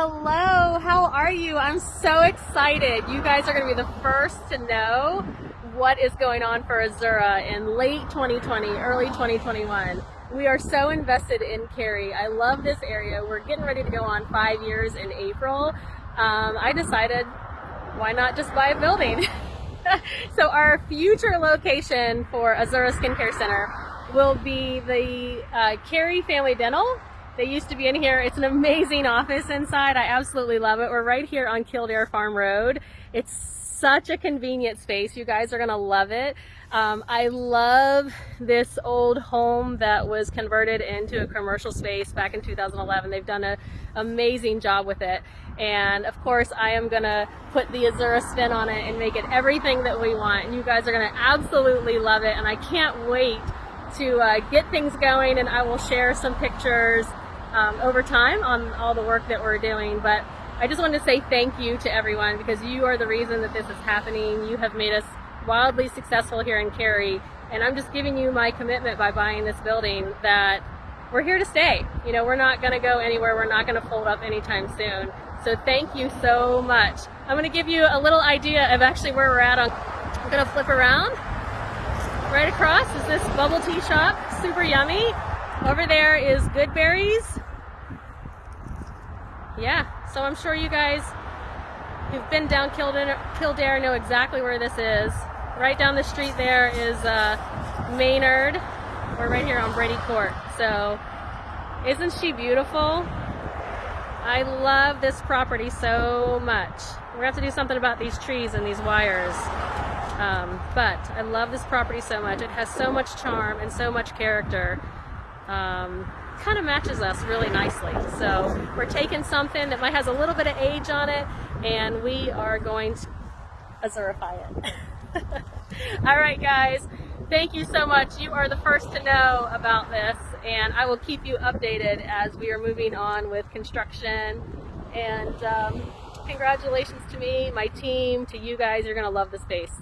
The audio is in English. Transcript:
Hello, how are you? I'm so excited. You guys are going to be the first to know what is going on for Azura in late 2020, early 2021. We are so invested in Cary. I love this area. We're getting ready to go on five years in April. Um, I decided why not just buy a building? so our future location for Azura Skincare Center will be the uh, Cary Family Dental they used to be in here. It's an amazing office inside. I absolutely love it. We're right here on Kildare Farm Road. It's such a convenient space. You guys are going to love it. Um, I love this old home that was converted into a commercial space back in 2011. They've done an amazing job with it. And of course, I am going to put the Azura spin on it and make it everything that we want. And you guys are going to absolutely love it. And I can't wait to uh, get things going and I will share some pictures um, over time on all the work that we're doing. But I just wanted to say thank you to everyone because you are the reason that this is happening. You have made us wildly successful here in Cary. And I'm just giving you my commitment by buying this building that we're here to stay. You know, we're not going to go anywhere. We're not going to fold up anytime soon. So thank you so much. I'm going to give you a little idea of actually where we're at. On, I'm going to flip around. Right across is this bubble tea shop, super yummy. Over there is Goodberry's. Yeah, so I'm sure you guys who've been down Kildare, Kildare know exactly where this is. Right down the street there is uh, Maynard. We're right here on Brady Court. So isn't she beautiful? I love this property so much. We're gonna have to do something about these trees and these wires. Um, but I love this property so much. It has so much charm and so much character um, kind of matches us really nicely. So we're taking something that might has a little bit of age on it and we are going to azurify it. All right, guys. Thank you so much. You are the first to know about this and I will keep you updated as we are moving on with construction and um, congratulations to me, my team, to you guys. You're going to love the space.